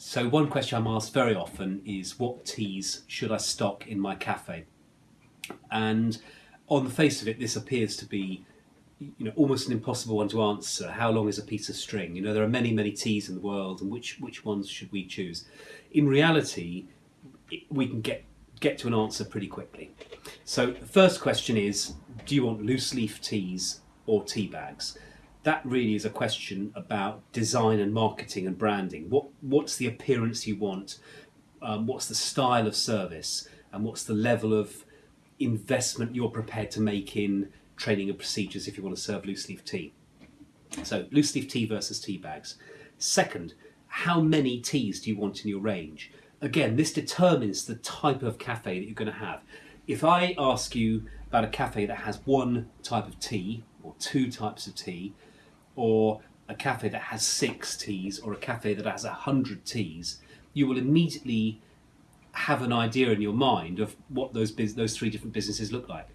So one question I'm asked very often is what teas should I stock in my cafe? And on the face of it, this appears to be you know almost an impossible one to answer. How long is a piece of string? You know, there are many, many teas in the world, and which which ones should we choose? In reality, we can get get to an answer pretty quickly. So the first question is, do you want loose leaf teas or tea bags? That really is a question about design and marketing and branding. What what's the appearance you want? Um, what's the style of service? And what's the level of investment you're prepared to make in training and procedures if you want to serve loose leaf tea? So loose leaf tea versus tea bags. Second, how many teas do you want in your range? again, this determines the type of cafe that you're going to have. If I ask you about a cafe that has one type of tea or two types of tea, or a cafe that has six teas, or a cafe that has a hundred teas, you will immediately have an idea in your mind of what those those three different businesses look like.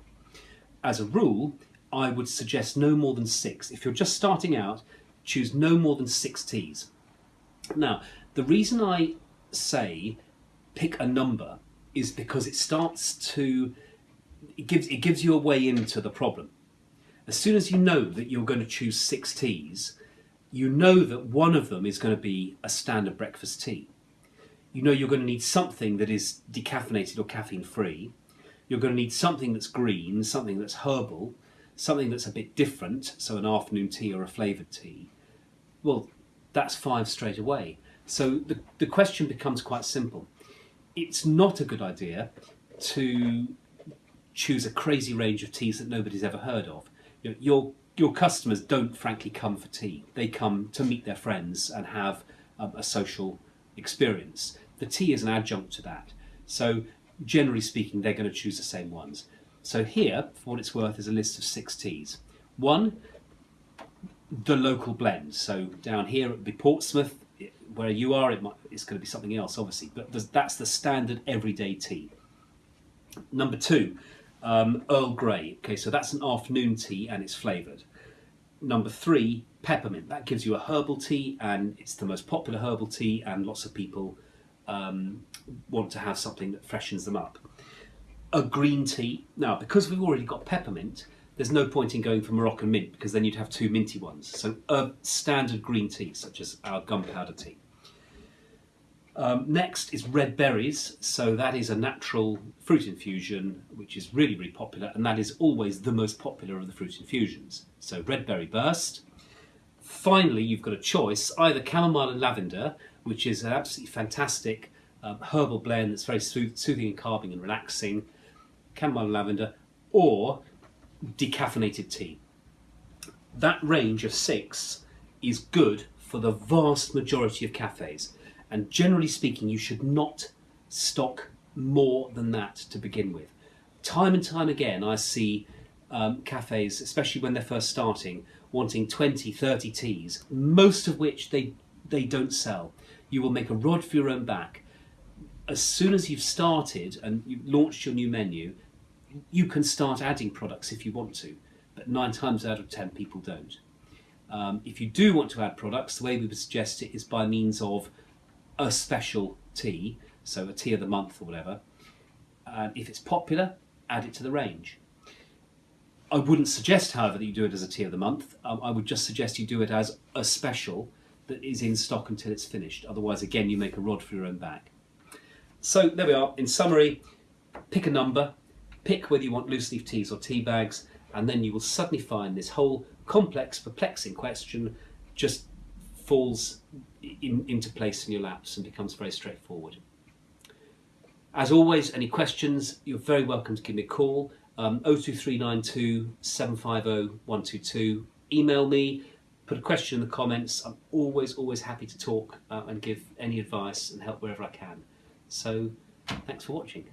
As a rule, I would suggest no more than six. If you're just starting out, choose no more than six teas. Now, the reason I say pick a number is because it starts to it gives it gives you a way into the problem. As soon as you know that you're going to choose six teas, you know that one of them is going to be a standard breakfast tea. You know you're going to need something that is decaffeinated or caffeine free. You're going to need something that's green, something that's herbal, something that's a bit different, so an afternoon tea or a flavoured tea. Well, that's five straight away. So the, the question becomes quite simple. It's not a good idea to choose a crazy range of teas that nobody's ever heard of. You know, your your customers don't frankly come for tea. They come to meet their friends and have um, a social experience. The tea is an adjunct to that. So generally speaking, they're going to choose the same ones. So here, for what it's worth, is a list of six teas. One, the local blend. So down here it would be Portsmouth, where you are, it might, it's going to be something else, obviously. But that's the standard everyday tea. Number two, um, Earl Grey. Okay, so that's an afternoon tea and it's flavoured. Number three, peppermint. That gives you a herbal tea and it's the most popular herbal tea and lots of people um, want to have something that freshens them up. A green tea. Now, because we've already got peppermint, there's no point in going for Moroccan mint because then you'd have two minty ones. So a standard green tea, such as our gunpowder tea. Um, next is red berries. So that is a natural fruit infusion, which is really, really popular. And that is always the most popular of the fruit infusions. So red berry burst. Finally, you've got a choice, either chamomile and lavender, which is an absolutely fantastic um, herbal blend that's very soothing and calming and relaxing. Chamomile and lavender. Or decaffeinated tea. That range of six is good for the vast majority of cafes. And generally speaking, you should not stock more than that to begin with. Time and time again, I see um, cafes, especially when they're first starting, wanting 20, 30 teas, most of which they, they don't sell. You will make a rod for your own back. As soon as you've started and you've launched your new menu, you can start adding products if you want to, but nine times out of ten people don't. Um, if you do want to add products, the way we would suggest it is by means of a special tea, so a tea of the month or whatever. And if it's popular, add it to the range. I wouldn't suggest, however, that you do it as a tea of the month. Um, I would just suggest you do it as a special that is in stock until it's finished. Otherwise, again, you make a rod for your own back. So there we are. In summary, pick a number, Pick whether you want loose leaf teas or tea bags, and then you will suddenly find this whole complex, perplexing question just falls in, into place in your laps and becomes very straightforward. As always, any questions, you're very welcome to give me a call. Um, 02392 750 122. Email me, put a question in the comments. I'm always, always happy to talk uh, and give any advice and help wherever I can. So, thanks for watching.